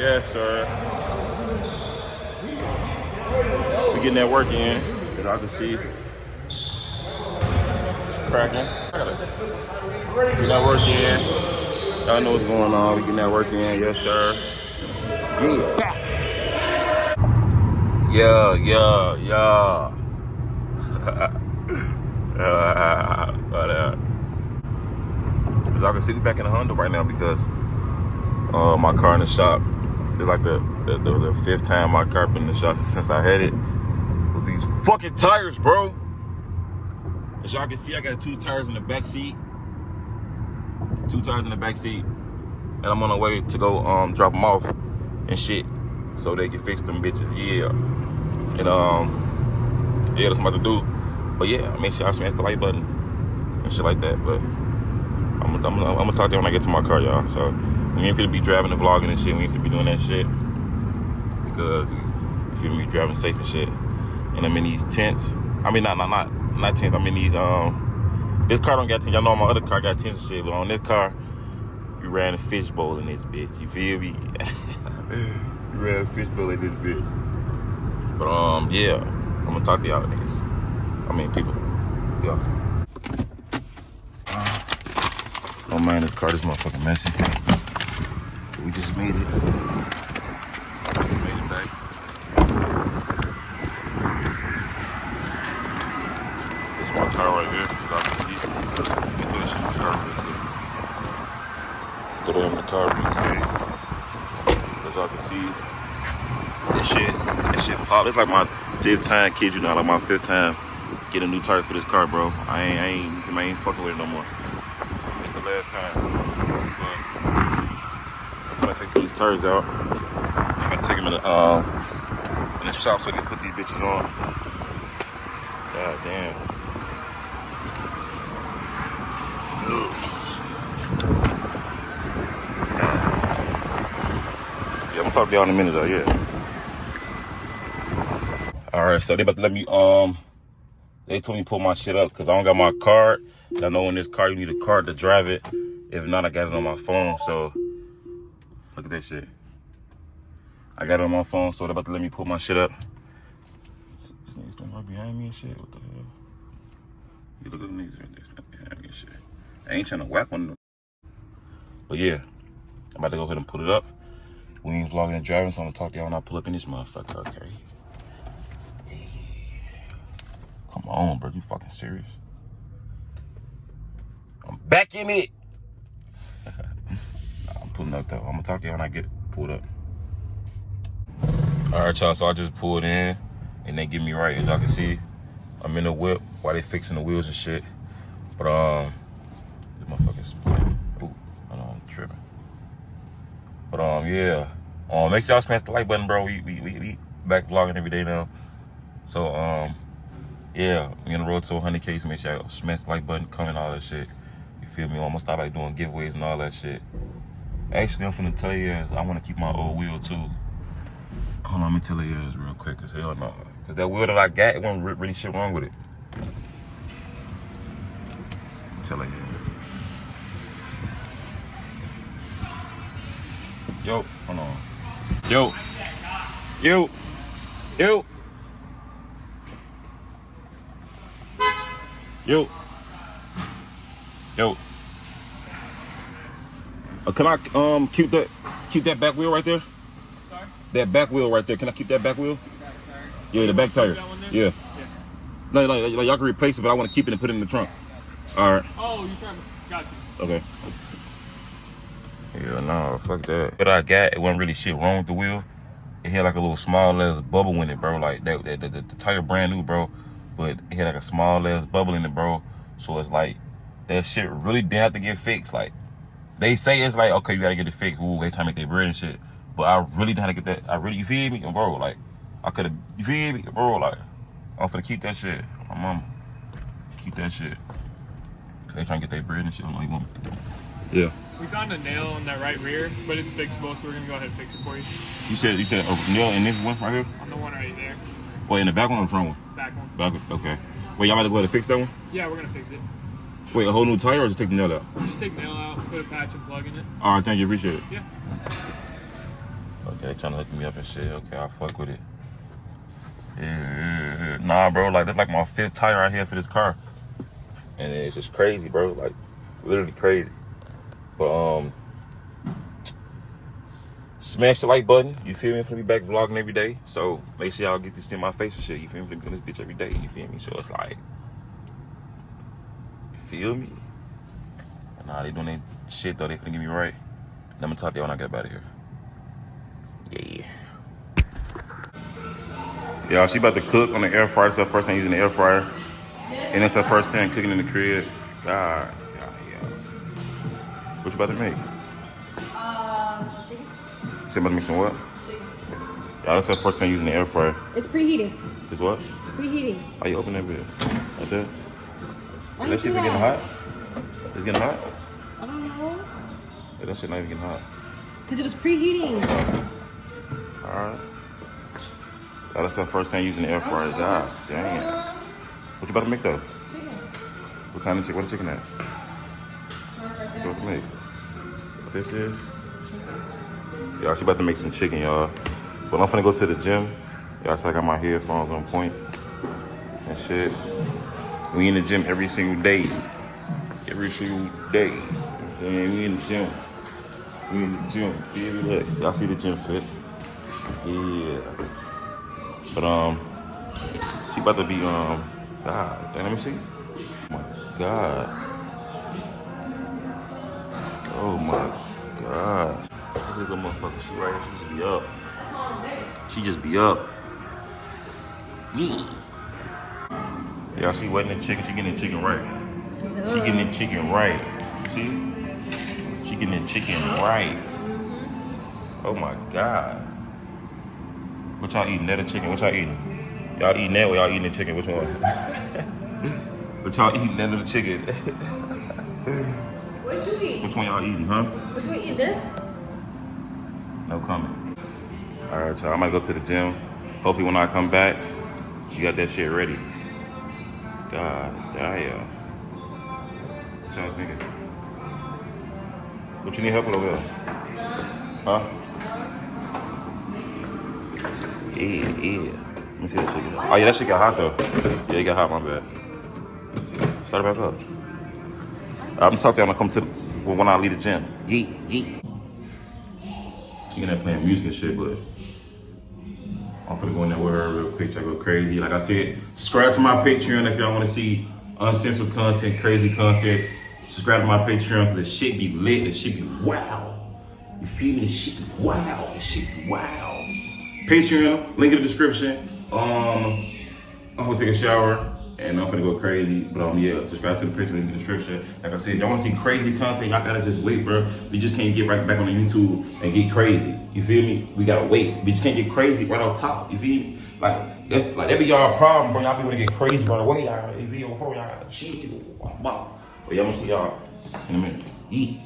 Yes, sir. We getting that work in, as I can see. It's cracking. Getting that work in. Y'all know what's going on. We getting that work in, yes, sir. Yeah. Yeah, yeah, as I can see, we back in the Honda right now because uh, my car in the shop. It's like the, the, the, the fifth time my car been in the shop since I had it. With these fucking tires, bro. As y'all can see, I got two tires in the back seat. Two tires in the back seat. And I'm on the way to go um, drop them off and shit. So they can fix them bitches. Yeah. And um, yeah, that's what I'm about to do. But yeah, make sure I smash the like button and shit like that. But I'm, I'm, I'm, I'm gonna talk to you when I get to my car, y'all. So we ain't gonna be driving and vlogging and shit. We ain't gonna be doing that shit because you feel me, driving safe and shit. And I'm in these tents. I mean, not not not not tents. I'm in these um. This car don't got tents. Y'all know my other car got tents and shit, but on this car, we ran a fishbowl in this bitch. You feel me? we ran a fishbowl in this bitch. But um, yeah, I'm gonna talk to y'all niggas. I mean, people. Yeah. Oh man, this car is motherfucking messy. We just made it. We made it back. This is my car right here, as I can see. Let me put this in the car real quick. Throw that in the car real quick. As y'all can see, this shit, this shit pop. It's like my fifth time, kid you not, like my fifth time getting a new tire for this car, bro. I ain't, I ain't, I ain't fucking with it no more. It's the last time. But I'm gonna take these tires out. I'm gonna take them in the, uh, in the shop so they can put these bitches on. God damn. Yeah, I'm gonna talk to y'all in a minute though, yeah. All right, so they about to let me, um, they told me pull my shit up because I don't got my card. I know in this car you need a card to drive it. If not, I got it on my phone. So look at that shit. I got it on my phone, so they're about to let me pull my shit up. This standing right behind me and shit. What the hell? You look at the niggas right there standing behind me and shit. I ain't trying to whack one of them. But yeah, I'm about to go ahead and put it up. We ain't vlogging and driving, so I'm gonna talk to y'all when I pull up in this motherfucker. Okay. Come on, bro. You fucking serious? I'm back in it. I'm up though. I'm gonna talk to you when I get pulled up. All right, y'all. So I just pulled in, and they get me right. As y'all can see, I'm in the whip while they fixing the wheels and shit. But um, this motherfucking spin. Ooh, hold on, I'm tripping. But um, yeah. Um, make sure y'all smash the like button, bro. We we we, we back vlogging every day now. So um yeah, we on the road to 100K, so make sure y'all smash the like button, comment, all that shit. You feel me? I'm gonna start like doing giveaways and all that shit. Actually, I'm finna tell you, I wanna keep my old wheel too. Hold on, let me tell you guys real quick, cause hell no. Cause that wheel that I got, it wasn't really shit wrong with it. Tell you. Yo, hold on. Yo. Yo. Yo. Yo. Yo. Uh, can I um keep that keep that back wheel right there? Sorry? That back wheel right there. Can I keep that back wheel? Back. Yeah, the back tire. That one there? Yeah. Yeah. No, no, like, y'all can replace it, but I want to keep it and put it in the trunk. All right. Oh, you trying to... Got you. Okay. Yeah, no, fuck that. But I got, it wasn't really shit wrong with the wheel. It had like a little small ass bubble in it, bro. Like that, that, the, the, the tire brand new, bro. But it had like a small ass bubble in it, bro. So it's like that shit really did have to get fixed. Like they say it's like, okay, you gotta get it fixed. Ooh, they trying to make their bread and shit. But I really didn't have to get that. I really, you feel me, bro? Like I could have, you feel me, bro? Like I'm finna keep that shit. My mama, keep that shit. Cause they trying to get their bread and shit. I don't know you want. Yeah. We found a nail in that right rear, but it's fixable, so we're gonna go ahead and fix it for you. You said you said a nail in this one right here. On the one right there, Wait, in the back one or the front one? back one. Back. one, Okay. Wait, y'all about to go ahead and fix that one? Yeah, we're gonna fix it. Wait, a whole new tire or just take the nail out? Just take nail out, put a patch and plug in it. All right, thank you. Appreciate it. Yeah. Yeah, they trying to hook me up and shit. Okay, I fuck with it. Yeah, yeah, yeah. Nah, bro, like that's like my fifth tire out here for this car. And it's just crazy, bro. Like literally crazy. But um smash the like button. You feel me? I'm gonna be back vlogging every day. So make sure y'all get to see my face and shit. You feel me? I'm doing this bitch every day. You feel me? So it's like you feel me? Nah, they doing that shit though. They finna get me right. Let me talk to y'all when I get up out of here. Yeah. Y'all, she about to cook on the air fryer. It's her first time using the air fryer. And it's her first time cooking in the crib. God, God, yeah. What you about to make? Uh, some chicken. She about to make some what? Chicken. Y'all, it's her first time using the air fryer. It's preheating. It's what? It's preheating. How you open that bit? Like that? Why That shit been getting hot? It's getting hot? I don't know. Yeah, that shit not even getting hot. Cause it was preheating. Alright. That's her first time using the air fryer. God damn. What you about to make though? Chicken. What kind of chicken? What chicken at? Right What you about to make? What this is? Y'all, she about to make some chicken, y'all. But I'm finna go to the gym. Y'all, so I got my headphones on point and shit. We in the gym every single day. Every single day. And we in the gym. We in the gym. Look, y'all see the gym fit? Yeah. But um, she about to be um. God, let me see. Oh my God. Oh my God. Look at motherfucker. She right here. She just be up. She just be up. Yeah. Y'all see wetting the chicken. She getting the chicken right. She getting the chicken right. See? She getting the chicken right. Oh my God. What y'all eating? That or chicken? What y'all eating? Y'all eating that or y'all eating the chicken? Which one? what y'all eating? That or the chicken? What you eat? Which one y'all eating, huh? What you eat? This? No comment. All right, y'all. I might go to the gym. Hopefully, when I come back, she got that shit ready. God damn. What y'all thinking? What you need help with over there? Huh? Yeah, yeah. Let me see that shit. get- Oh yeah, that shit got hot though. Yeah, it got hot. My bad. Start it back up. I'm talking to y'all when I come to when I leave the gym. Yeah, yeah. She gonna playing music and shit, but I'm finna go in there with her real quick. To go crazy. Like I said, subscribe to my Patreon if y'all want to see uncensored content, crazy content. Subscribe to my Patreon because the shit be lit. The shit be wow. You feel me? The shit be wow. The shit be wow. Patreon, link in the description. Um, I'm gonna take a shower and I'm gonna go crazy. But um, yeah, subscribe to the picture in the description. Like I said, y'all wanna see crazy content, y'all gotta just wait, bro. We just can't get right back on the YouTube and get crazy. You feel me? We gotta wait. We just can't get crazy right on top. You feel me? Like that's like that be y'all problem, bro. Y'all be wanna get crazy right away. Y'all, if you y'all gotta chill. But yeah, I'm gonna see y'all in a minute. Eat.